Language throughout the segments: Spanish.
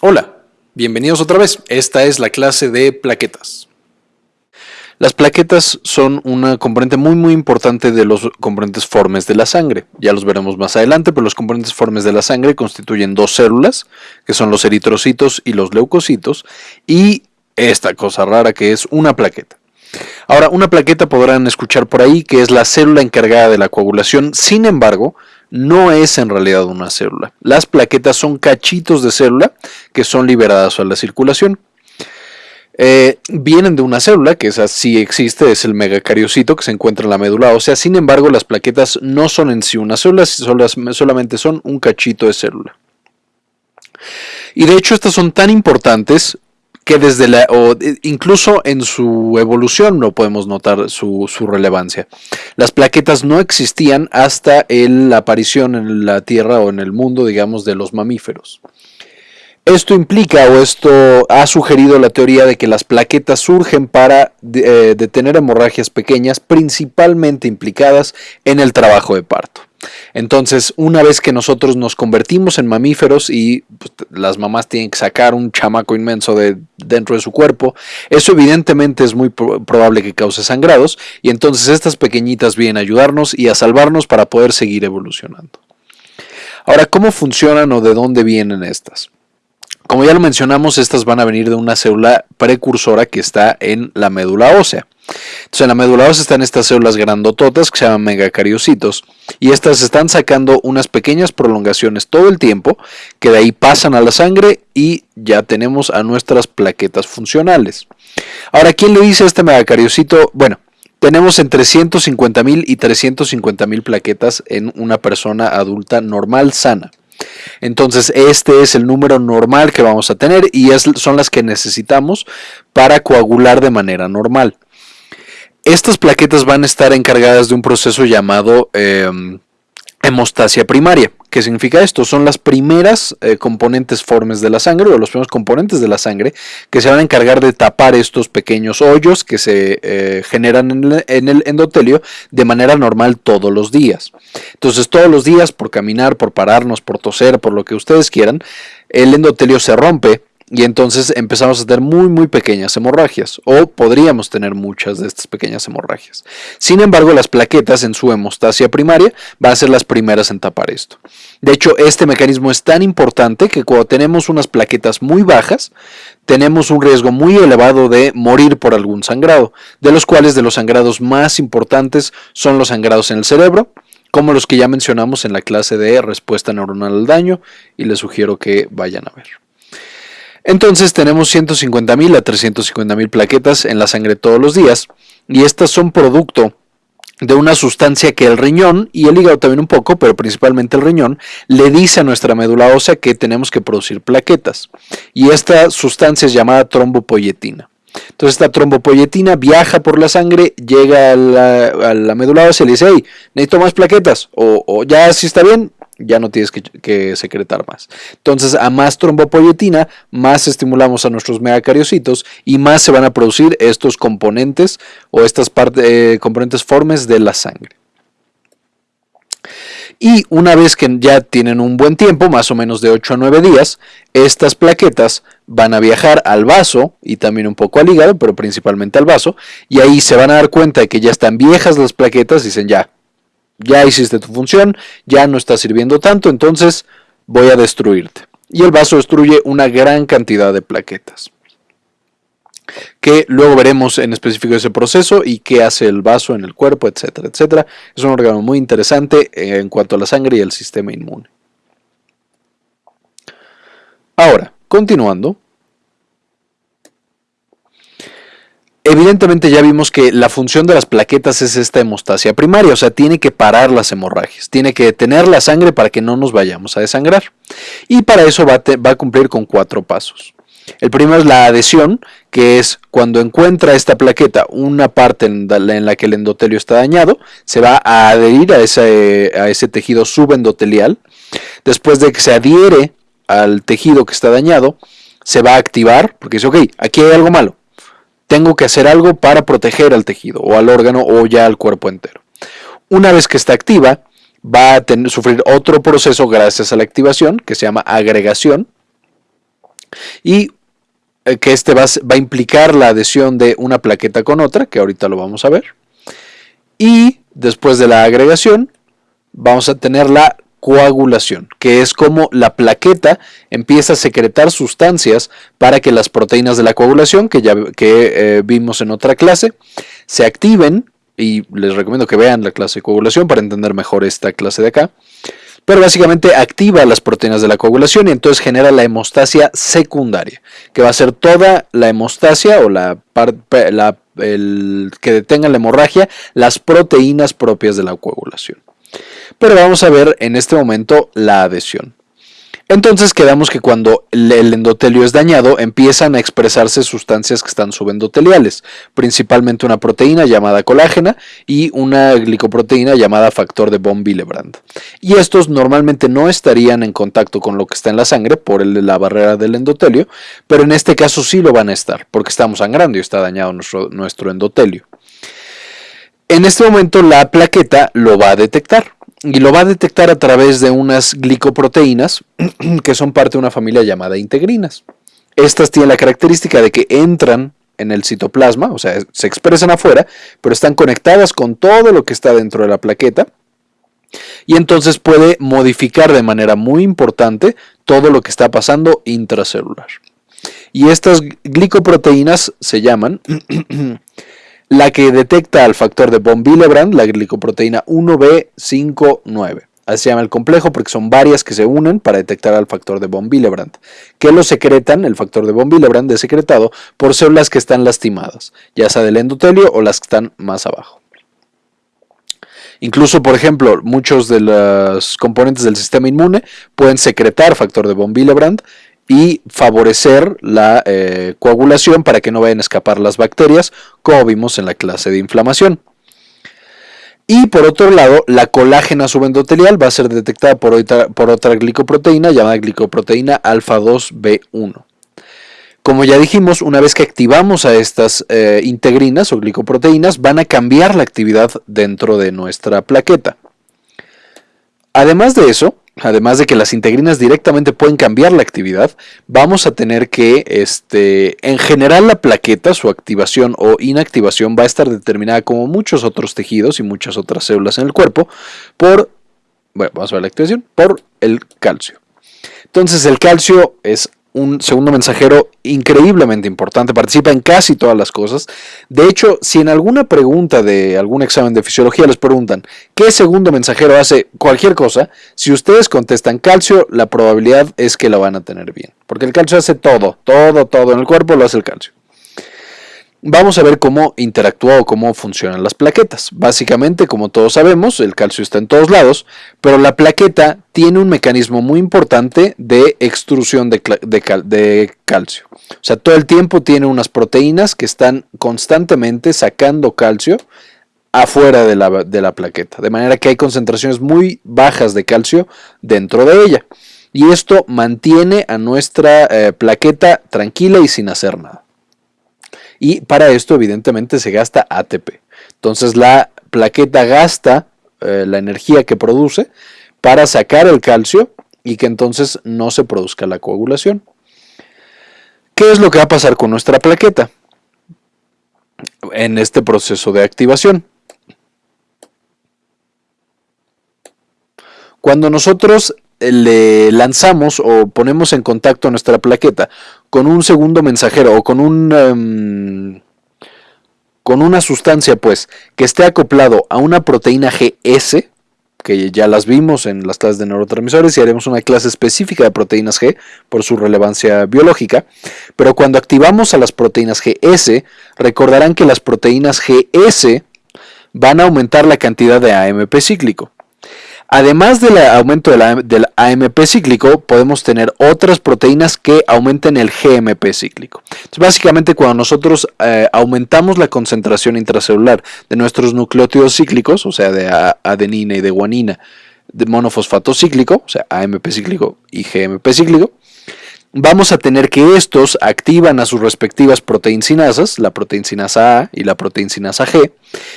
Hola, bienvenidos otra vez. Esta es la clase de plaquetas. Las plaquetas son una componente muy muy importante de los componentes formes de la sangre. Ya los veremos más adelante, pero los componentes formes de la sangre constituyen dos células, que son los eritrocitos y los leucocitos, y esta cosa rara que es una plaqueta. Ahora, una plaqueta podrán escuchar por ahí que es la célula encargada de la coagulación, sin embargo, no es en realidad una célula. Las plaquetas son cachitos de célula que son liberadas a la circulación. Eh, vienen de una célula, que esa sí existe, es el megacariocito que se encuentra en la médula ósea. Sin embargo, las plaquetas no son en sí una célula, solamente son un cachito de célula. Y de hecho estas son tan importantes que desde la, o incluso en su evolución no podemos notar su, relevancia. Las plaquetas no existían hasta la aparición en la Tierra o en el mundo, digamos, de los mamíferos. Esto implica o esto ha sugerido la teoría de que las plaquetas surgen para eh, detener hemorragias pequeñas, principalmente implicadas en el trabajo de parto. Entonces, una vez que nosotros nos convertimos en mamíferos y pues, las mamás tienen que sacar un chamaco inmenso de dentro de su cuerpo, eso evidentemente es muy probable que cause sangrados y entonces estas pequeñitas vienen a ayudarnos y a salvarnos para poder seguir evolucionando. Ahora, ¿cómo funcionan o de dónde vienen estas? Como ya lo mencionamos, estas van a venir de una célula precursora que está en la médula ósea. Entonces en la médula ósea están estas células grandototas que se llaman megacariocitos y estas están sacando unas pequeñas prolongaciones todo el tiempo que de ahí pasan a la sangre y ya tenemos a nuestras plaquetas funcionales. Ahora, ¿quién le dice este megacariocito? Bueno, tenemos entre 150.000 y 350.000 plaquetas en una persona adulta normal sana. Entonces este es el número normal que vamos a tener y son las que necesitamos para coagular de manera normal. Estas plaquetas van a estar encargadas de un proceso llamado em, hemostasia primaria. ¿Qué significa esto? Son las primeras eh, componentes formes de la sangre o los primeros componentes de la sangre que se van a encargar de tapar estos pequeños hoyos que se eh, generan en el, endotelio de manera normal todos los días. Entonces todos los días por caminar, por pararnos, por toser, por lo que ustedes quieran, el endotelio se rompe y entonces empezamos a tener muy muy pequeñas hemorragias o podríamos tener muchas de estas pequeñas hemorragias. Sin embargo, las plaquetas en su hemostasia primaria van a ser las primeras en tapar esto. De hecho, este mecanismo es tan importante que cuando tenemos unas plaquetas muy bajas, tenemos un riesgo muy elevado de morir por algún sangrado, de los cuales de los sangrados más importantes son los sangrados en el cerebro, como los que ya mencionamos en la clase de respuesta neuronal al daño y les sugiero que vayan a ver. Entonces tenemos 150.000 a 350.000 plaquetas en la sangre todos los días y estas son producto de una sustancia que el riñón y el hígado también un poco, pero principalmente el riñón, le dice a nuestra médula ósea que tenemos que producir plaquetas. Y esta sustancia es llamada trombopoyetina. Entonces esta trombopoyetina viaja por la sangre, llega a la, médula ósea y le dice, hey, necesito más plaquetas, o, o ya si está bien, ya no tienes que, secretar más. Entonces, a más trombopoyetina, más estimulamos a nuestros megacariocitos y más se van a producir estos componentes o estas eh, componentes formes de la sangre. Y una vez que ya tienen un buen tiempo, más o menos de 8 a 9 días, estas plaquetas van a viajar al vaso y también un poco al hígado, pero principalmente al vaso, y ahí se van a dar cuenta de que ya están viejas las plaquetas y dicen ya, ya hiciste tu función, ya no está sirviendo tanto, entonces voy a destruirte. Y el vaso destruye una gran cantidad de plaquetas. Que luego veremos en específico ese proceso y qué hace el vaso en el cuerpo, etcétera, etcétera. Es un órgano muy interesante en cuanto a la sangre y el sistema inmune. Ahora, continuando, Evidentemente ya vimos que la función de las plaquetas es esta hemostasia primaria, o sea, tiene que parar las hemorragias, tiene que detener la sangre para que no nos vayamos a desangrar. Y para eso va a, cumplir con cuatro pasos. El primero es la adhesión, que es cuando encuentra esta plaqueta una parte en la que el endotelio está dañado, se va a adherir a ese, a ese tejido subendotelial. Después de que se adhiere al tejido que está dañado, se va a activar, porque dice, ok, aquí hay algo malo, tengo que hacer algo para proteger al tejido o al órgano o ya al cuerpo entero. Una vez que está activa, va a sufrir otro proceso gracias a la activación que se llama agregación. Y eh, que este va, va, a implicar la adhesión de una plaqueta con otra, que ahorita lo vamos a ver. Y después de la agregación, vamos a tener la coagulación, que es como la plaqueta empieza a secretar sustancias para que las proteínas de la coagulación, que ya que, eh, vimos en otra clase, se activen, y les recomiendo que vean la clase de coagulación para entender mejor esta clase de acá, pero básicamente activa las proteínas de la coagulación y entonces genera la hemostasia secundaria, que va a ser toda la hemostasia o la, que detenga la hemorragia, las proteínas propias de la coagulación pero vamos a ver en este momento la adhesión. Entonces quedamos que cuando el endotelio es dañado empiezan a expresarse sustancias que están subendoteliales, principalmente una proteína llamada colágena y una glicoproteína llamada factor de von Willebrand. Y estos normalmente no estarían en contacto con lo que está en la sangre por la barrera del endotelio, pero en este caso sí lo van a estar porque estamos sangrando y está dañado nuestro, nuestro endotelio. En este momento la plaqueta lo va a detectar y lo va a detectar a través de unas glicoproteínas que son parte de una familia llamada integrinas. Estas tienen la característica de que entran en el citoplasma, o sea, se expresan afuera, pero están conectadas con todo lo que está dentro de la plaqueta y entonces puede modificar de manera muy importante todo lo que está pasando intracelular. Y estas glicoproteínas se llaman la que detecta al factor de von Willebrand, la glicoproteína 1B59. Así se llama el complejo porque son varias que se unen para detectar al factor de von Willebrand, que lo secretan, el factor de von Willebrand es secretado por células que están lastimadas, ya sea del endotelio o las que están más abajo. Incluso, por ejemplo, muchos de los componentes del sistema inmune pueden secretar factor de von Willebrand y favorecer la eh, coagulación para que no vayan a escapar las bacterias, como vimos en la clase de inflamación. Y por otro lado, la colágena subendotelial va a ser detectada por otra, por otra glicoproteína llamada glicoproteína alfa 2B1. Como ya dijimos, una vez que activamos a estas eh, integrinas o glicoproteínas, van a cambiar la actividad dentro de nuestra plaqueta. Además de eso, además de que las integrinas directamente pueden cambiar la actividad, vamos a tener que, este, en general la plaqueta, su activación o inactivación va a estar determinada como muchos otros tejidos y muchas otras células en el cuerpo por, bueno, vamos a ver la activación, por el calcio. Entonces el calcio es un segundo mensajero increíblemente importante, participa en casi todas las cosas. De hecho, si en alguna pregunta de algún examen de fisiología les preguntan qué segundo mensajero hace cualquier cosa, si ustedes contestan calcio, la probabilidad es que lo van a tener bien, porque el calcio hace todo, todo, todo en el cuerpo lo hace el calcio. Vamos a ver cómo interactúa o cómo funcionan las plaquetas. Básicamente, como todos sabemos, el calcio está en todos lados, pero la plaqueta tiene un mecanismo muy importante de extrusión de, calcio. O sea, todo el tiempo tiene unas proteínas que están constantemente sacando calcio afuera de la, plaqueta, de manera que hay concentraciones muy bajas de calcio dentro de ella. Y esto mantiene a nuestra eh, plaqueta tranquila y sin hacer nada y para esto evidentemente se gasta ATP. Entonces la plaqueta gasta eh, la energía que produce para sacar el calcio y que entonces no se produzca la coagulación. ¿Qué es lo que va a pasar con nuestra plaqueta en este proceso de activación? Cuando nosotros le lanzamos o ponemos en contacto nuestra plaqueta con un segundo mensajero o con un em, con una sustancia pues que esté acoplado a una proteína GS que ya las vimos en las clases de neurotransmisores y haremos una clase específica de proteínas G por su relevancia biológica, pero cuando activamos a las proteínas GS, recordarán que las proteínas GS van a aumentar la cantidad de AMP cíclico. Además del aumento del AMP cíclico, podemos tener otras proteínas que aumenten el GMP cíclico. básicamente, cuando nosotros eh, aumentamos la concentración intracelular de nuestros nucleótidos cíclicos, o sea, de adenina y de guanina, de monofosfato cíclico, o sea, AMP cíclico y GMP cíclico, vamos a tener que estos activan a sus respectivas proteincinasas, la proteincinasa A y la proteincinasa G,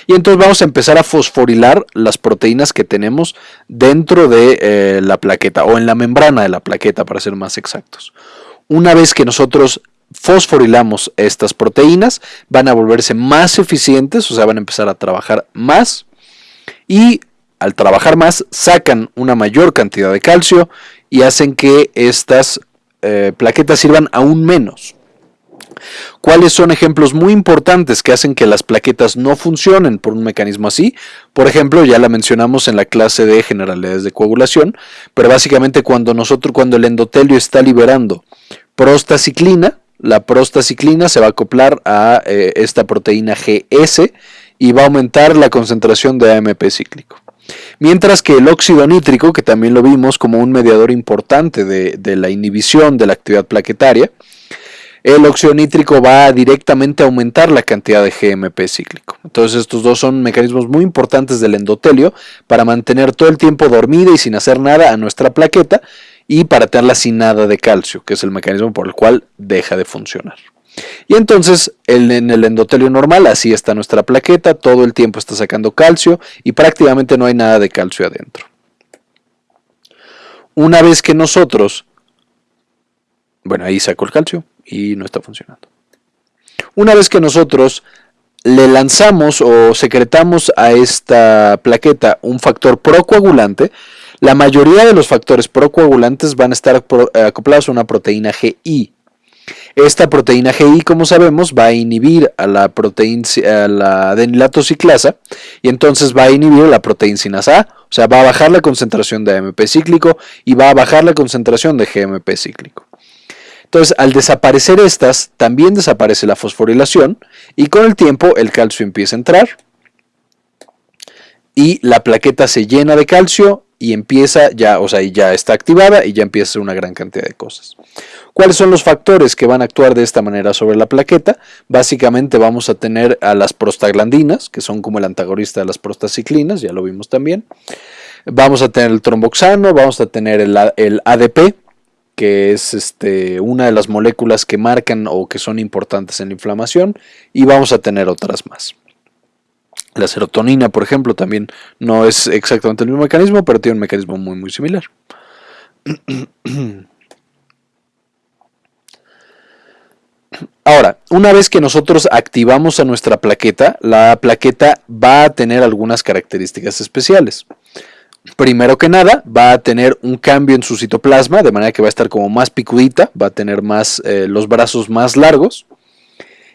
y entonces vamos a empezar a fosforilar las proteínas que tenemos dentro de eh, la plaqueta o en la membrana de la plaqueta para ser más exactos. Una vez que nosotros fosforilamos estas proteínas, van a volverse más eficientes, o sea, van a empezar a trabajar más y al trabajar más sacan una mayor cantidad de calcio y hacen que estas eh, plaquetas sirvan aún menos. ¿Cuáles son ejemplos muy importantes que hacen que las plaquetas no funcionen por un mecanismo así? Por ejemplo, ya la mencionamos en la clase de generalidades de coagulación, pero básicamente cuando nosotros, cuando el endotelio está liberando prostaciclina, la prostaciclina se va a acoplar a eh, esta proteína GS y va a aumentar la concentración de AMP cíclico. Mientras que el óxido nítrico, que también lo vimos como un mediador importante de, la inhibición de la actividad plaquetaria, el óxido nítrico va directamente a aumentar la cantidad de GMP cíclico. Entonces estos dos son mecanismos muy importantes del endotelio para mantener todo el tiempo dormida y sin hacer nada a nuestra plaqueta y para tenerla sin nada de calcio, que es el mecanismo por el cual deja de funcionar. Y entonces en el endotelio normal así está nuestra plaqueta, todo el tiempo está sacando calcio y prácticamente no hay nada de calcio adentro. Una vez que nosotros, bueno ahí saco el calcio y no está funcionando. Una vez que nosotros le lanzamos o secretamos a esta plaqueta un factor procoagulante, la mayoría de los factores procoagulantes van a estar acoplados a una proteína GI, esta proteína GI, como sabemos, va a inhibir a la, proteína, a la ciclasa y entonces va a inhibir la proteína A, o sea, va a bajar la concentración de AMP cíclico y va a bajar la concentración de GMP cíclico. Entonces, al desaparecer estas, también desaparece la fosforilación y con el tiempo el calcio empieza a entrar y la plaqueta se llena de calcio y empieza ya, o sea, ya está activada y ya empieza una gran cantidad de cosas. ¿Cuáles son los factores que van a actuar de esta manera sobre la plaqueta? Básicamente vamos a tener a las prostaglandinas, que son como el antagonista de las prostaciclinas, ya lo vimos también. Vamos a tener el tromboxano, vamos a tener el, ADP, que es este, una de las moléculas que marcan o que son importantes en la inflamación, y vamos a tener otras más. La serotonina, por ejemplo, también no es exactamente el mismo mecanismo, pero tiene un mecanismo muy, muy similar. Ahora, una vez que nosotros activamos a nuestra plaqueta, la plaqueta va a tener algunas características especiales. Primero que nada, va a tener un cambio en su citoplasma, de manera que va a estar como más picudita, va a tener más, eh, los brazos más largos,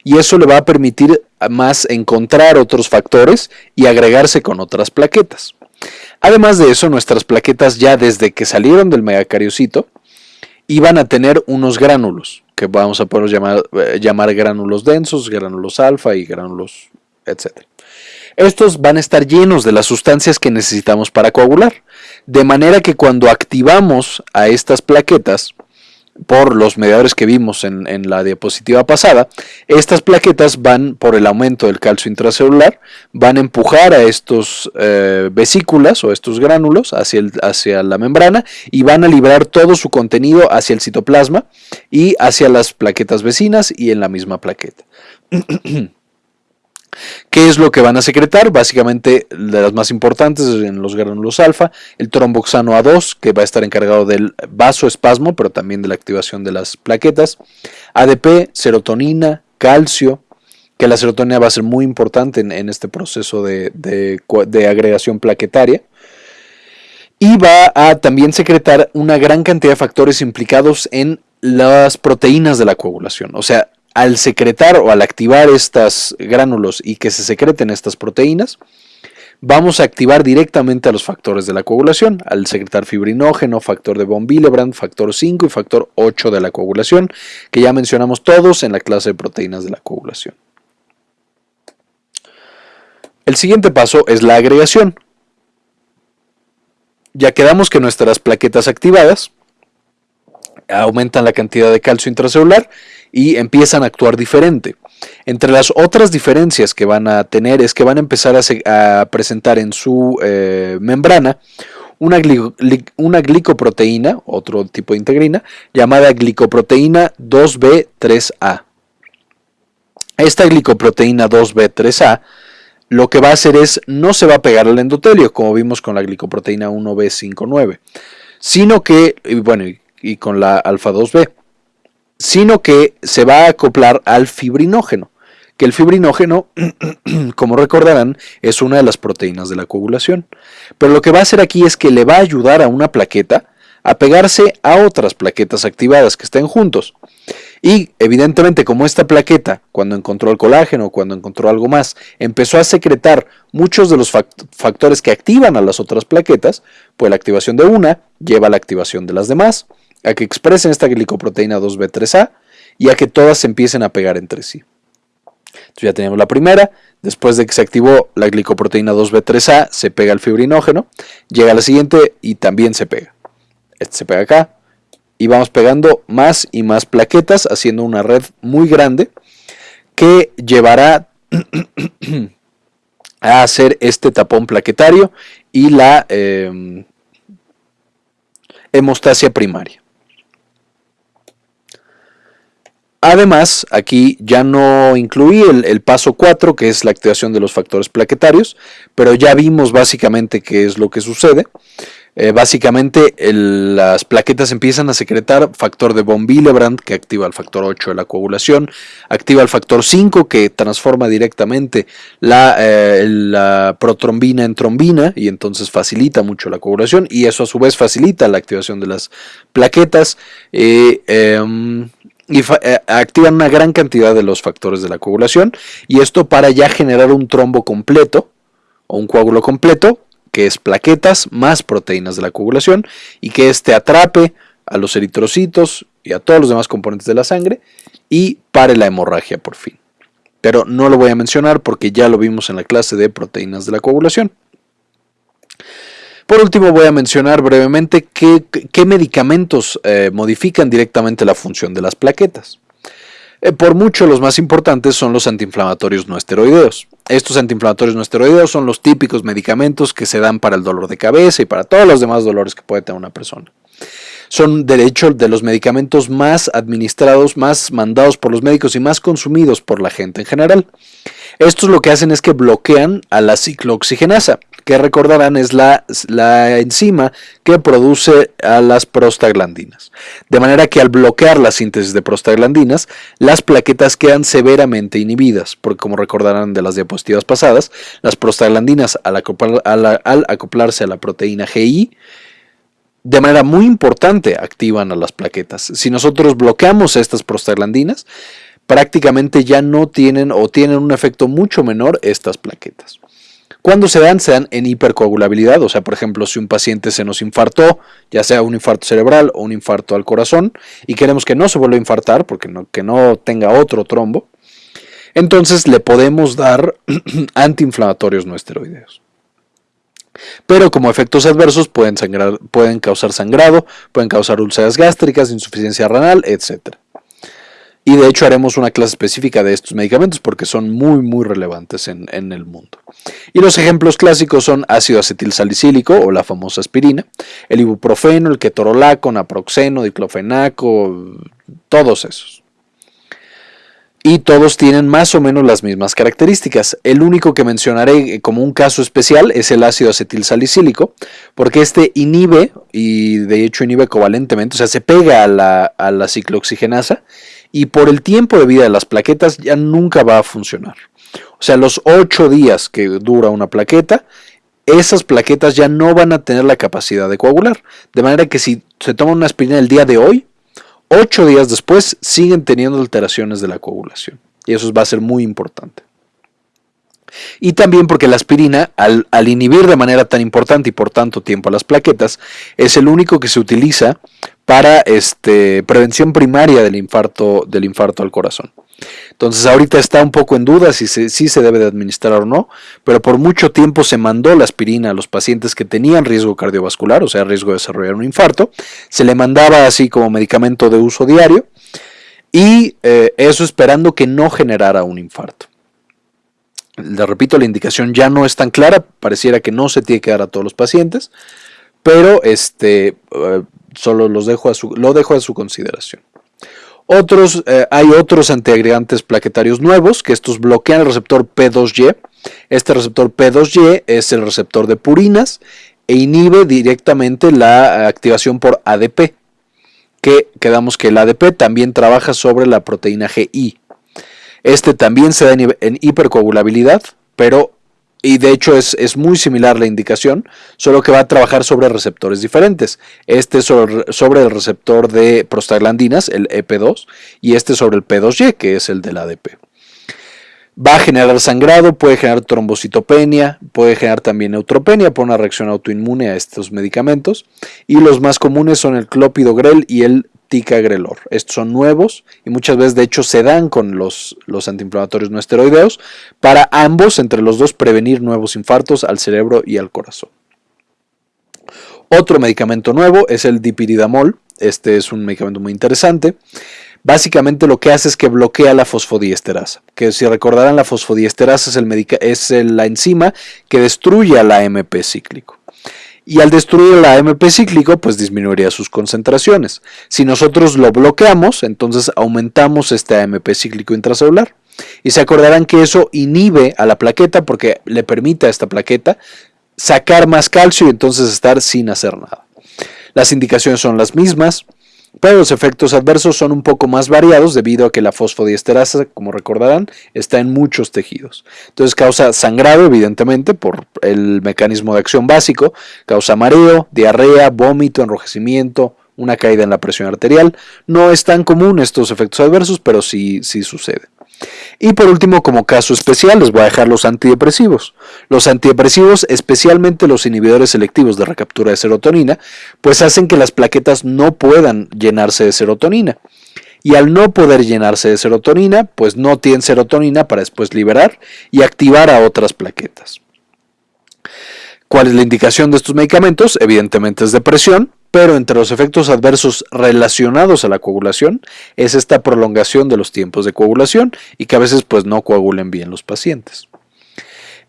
y eso le va a permitir más encontrar otros factores y agregarse con otras plaquetas. Además de eso, nuestras plaquetas ya desde que salieron del megacariocito, iban a tener unos gránulos que vamos a poder llamar, eh, gránulos densos, gránulos alfa y gránulos, etc. Estos van a estar llenos de las sustancias que necesitamos para coagular, de manera que cuando activamos a estas plaquetas, por los mediadores que vimos en, la diapositiva pasada, estas plaquetas van, por el aumento del calcio intracelular, van a empujar a estos eh, vesículas o estos gránulos hacia, hacia la membrana y van a liberar todo su contenido hacia el citoplasma y hacia las plaquetas vecinas y en la misma plaqueta. ¿Qué es lo que van a secretar? Básicamente, de las más importantes en los gránulos alfa, el tromboxano A2, que va a estar encargado del vasoespasmo, pero también de la activación de las plaquetas, ADP, serotonina, calcio, que la serotonina va a ser muy importante en, este proceso de, de agregación plaquetaria. Y va a también secretar una gran cantidad de factores implicados en las proteínas de la coagulación. O sea, al secretar o al activar estas gránulos y que se secreten estas proteínas, vamos a activar directamente a los factores de la coagulación, al secretar fibrinógeno, factor de von Willebrand, factor 5 y factor 8 de la coagulación, que ya mencionamos todos en la clase de proteínas de la coagulación. El siguiente paso es la agregación. Ya quedamos que nuestras plaquetas activadas aumentan la cantidad de calcio intracelular y empiezan a actuar diferente. Entre las otras diferencias que van a tener es que van a empezar a, presentar en su eh, membrana una, una, glicoproteína, otro tipo de integrina, llamada glicoproteína 2B3A. Esta glicoproteína 2B3A lo que va a hacer es no se va a pegar al endotelio, como vimos con la glicoproteína 1B59, sino que, bueno, y con la alfa 2B, sino que se va a acoplar al fibrinógeno, que el fibrinógeno, como recordarán, es una de las proteínas de la coagulación. Pero lo que va a hacer aquí es que le va a ayudar a una plaqueta a pegarse a otras plaquetas activadas que estén juntos. Y evidentemente como esta plaqueta, cuando encontró el colágeno, cuando encontró algo más, empezó a secretar muchos de los factores que activan a las otras plaquetas, pues la activación de una lleva a la activación de las demás, a que expresen esta glicoproteína 2B3A y a que todas se empiecen a pegar entre sí. Entonces ya tenemos la primera, después de que se activó la glicoproteína 2B3A, se pega el fibrinógeno, llega la siguiente y también se pega este se pega acá, y vamos pegando más y más plaquetas, haciendo una red muy grande que llevará a hacer este tapón plaquetario y la em, hemostasia primaria. Además, aquí ya no incluí el, paso 4, que es la activación de los factores plaquetarios, pero ya vimos básicamente qué es lo que sucede. Eh, básicamente las plaquetas empiezan a secretar factor de von Willebrand que activa el factor 8 de la coagulación, activa el factor 5 que transforma directamente la, eh, la, protrombina en trombina y entonces facilita mucho la coagulación y eso a su vez facilita la activación de las plaquetas. Eh, y activan una gran cantidad de los factores de la coagulación y esto para ya generar un trombo completo o un coágulo completo que es plaquetas más proteínas de la coagulación y que éste atrape a los eritrocitos y a todos los demás componentes de la sangre y pare la hemorragia por fin. Pero no lo voy a mencionar porque ya lo vimos en la clase de proteínas de la coagulación. Por último voy a mencionar brevemente qué, medicamentos eh, modifican directamente la función de las plaquetas. Eh, por mucho los más importantes son los antiinflamatorios no esteroideos. Estos antiinflamatorios no esteroideos son los típicos medicamentos que se dan para el dolor de cabeza y para todos los demás dolores que puede tener una persona. Son de hecho de los medicamentos más administrados, más mandados por los médicos y más consumidos por la gente en general. Estos lo que hacen es que bloquean a la ciclooxigenasa, que recordarán es la, la, enzima que produce a las prostaglandinas. De manera que al bloquear la síntesis de prostaglandinas, las plaquetas quedan severamente inhibidas, porque como recordarán de las diapositivas pasadas, las prostaglandinas al, al acoplarse a la proteína GI, de manera muy importante activan a las plaquetas. Si nosotros bloqueamos estas prostaglandinas, prácticamente ya no tienen o tienen un efecto mucho menor estas plaquetas. Cuando se dan, se dan en hipercoagulabilidad, o sea, por ejemplo, si un paciente se nos infartó, ya sea un infarto cerebral o un infarto al corazón, y queremos que no se vuelva a infartar, porque no, que no tenga otro trombo, entonces le podemos dar antiinflamatorios no esteroideos. Pero como efectos adversos pueden, pueden causar sangrado, pueden causar úlceras gástricas, insuficiencia renal, etc. Y de hecho haremos una clase específica de estos medicamentos porque son muy muy relevantes en, el mundo. Y los ejemplos clásicos son ácido acetil salicílico o la famosa aspirina, el ibuprofeno, el ketorolaco, naproxeno, diclofenaco, todos esos. Y todos tienen más o menos las mismas características. El único que mencionaré como un caso especial es el ácido acetil salicílico, porque este inhibe, y de hecho inhibe covalentemente, o sea, se pega a la, a la ciclooxigenasa, y por el tiempo de vida de las plaquetas ya nunca va a funcionar. O sea, los 8 días que dura una plaqueta, esas plaquetas ya no van a tener la capacidad de coagular. De manera que si se toma una aspirina el día de hoy, 8 días después siguen teniendo alteraciones de la coagulación. Y eso va a ser muy importante. Y también porque la aspirina, al, al, inhibir de manera tan importante y por tanto tiempo a las plaquetas, es el único que se utiliza para este, prevención primaria del infarto, del infarto al corazón. Entonces ahorita está un poco en duda si se, si se debe de administrar o no, pero por mucho tiempo se mandó la aspirina a los pacientes que tenían riesgo cardiovascular, o sea, riesgo de desarrollar un infarto. Se le mandaba así como medicamento de uso diario y eh, eso esperando que no generara un infarto. Le repito, la indicación ya no es tan clara, pareciera que no se tiene que dar a todos los pacientes, pero este, eh, solo los dejo a su, lo dejo a su consideración. Otros, eh, hay otros antiagregantes plaquetarios nuevos que estos bloquean el receptor P2Y. Este receptor P2Y es el receptor de purinas e inhibe directamente la activación por ADP, que quedamos que el ADP también trabaja sobre la proteína GI. Este también se da en, hipercoagulabilidad, pero y de hecho es, es, muy similar la indicación, solo que va a trabajar sobre receptores diferentes. Este sobre, sobre el receptor de prostaglandinas, el EP2, y este sobre el P2Y, que es el del ADP. Va a generar sangrado, puede generar trombocitopenia, puede generar también neutropenia por una reacción autoinmune a estos medicamentos. Y los más comunes son el clopidogrel y el ticagrelor. Estos son nuevos y muchas veces de hecho se dan con los, los antiinflamatorios no esteroideos para ambos, entre los dos, prevenir nuevos infartos al cerebro y al corazón. Otro medicamento nuevo es el dipiridamol. Este es un medicamento muy interesante básicamente lo que hace es que bloquea la fosfodiesterasa, que si recordarán la fosfodiesterasa es, el es la enzima que destruye la AMP cíclico. Y al destruir la AMP cíclico, pues disminuiría sus concentraciones. Si nosotros lo bloqueamos, entonces aumentamos este AMP cíclico intracelular. Y se acordarán que eso inhibe a la plaqueta porque le permite a esta plaqueta sacar más calcio y entonces estar sin hacer nada. Las indicaciones son las mismas, pero los efectos adversos son un poco más variados debido a que la fosfodiesterasa, como recordarán, está en muchos tejidos. Entonces causa sangrado, evidentemente, por el mecanismo de acción básico, causa mareo, diarrea, vómito, enrojecimiento, una caída en la presión arterial. No es tan común estos efectos adversos, pero sí, sí sucede. Y por último, como caso especial, les voy a dejar los antidepresivos. Los antidepresivos, especialmente los inhibidores selectivos de recaptura de serotonina, pues hacen que las plaquetas no puedan llenarse de serotonina. Y al no poder llenarse de serotonina, pues no tienen serotonina para después liberar y activar a otras plaquetas. ¿Cuál es la indicación de estos medicamentos? Evidentemente es depresión, pero entre los efectos adversos relacionados a la coagulación es esta prolongación de los tiempos de coagulación y que a veces pues no coagulen bien los pacientes.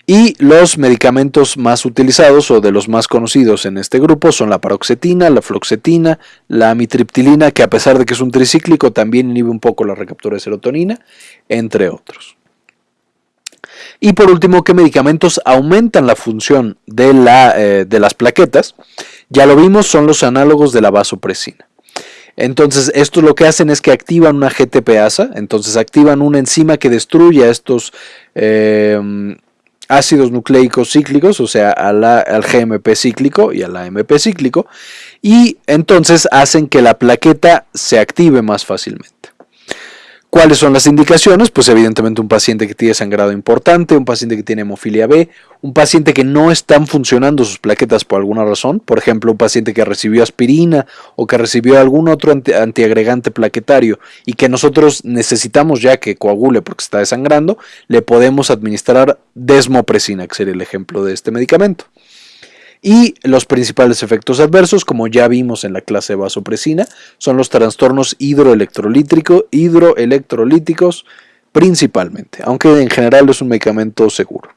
Y los medicamentos más utilizados o de los más conocidos en este grupo son la paroxetina, la floxetina, la amitriptilina, que a pesar de que es un tricíclico también inhibe un poco la recaptura de serotonina, entre otros. Y por último, ¿qué medicamentos aumentan la función de, la, eh, de las plaquetas? Ya lo vimos, son los análogos de la vasopresina. Entonces, esto lo que hacen es que activan una GTPasa, entonces activan una enzima que destruye a estos eh, ácidos nucleicos cíclicos, o sea, al GMP cíclico y al AMP cíclico, y entonces hacen que la plaqueta se active más fácilmente. ¿Cuáles son las indicaciones? Pues evidentemente un paciente que tiene sangrado importante, un paciente que tiene hemofilia B, un paciente que no están funcionando sus plaquetas por alguna razón, por ejemplo, un paciente que recibió aspirina o que recibió algún otro antiagregante plaquetario y que nosotros necesitamos ya que coagule porque está desangrando, le podemos administrar desmopresina, que sería el ejemplo de este medicamento. Y los principales efectos adversos, como ya vimos en la clase de vasopresina, son los trastornos hidroelectrolíticos principalmente, aunque en general es un medicamento seguro.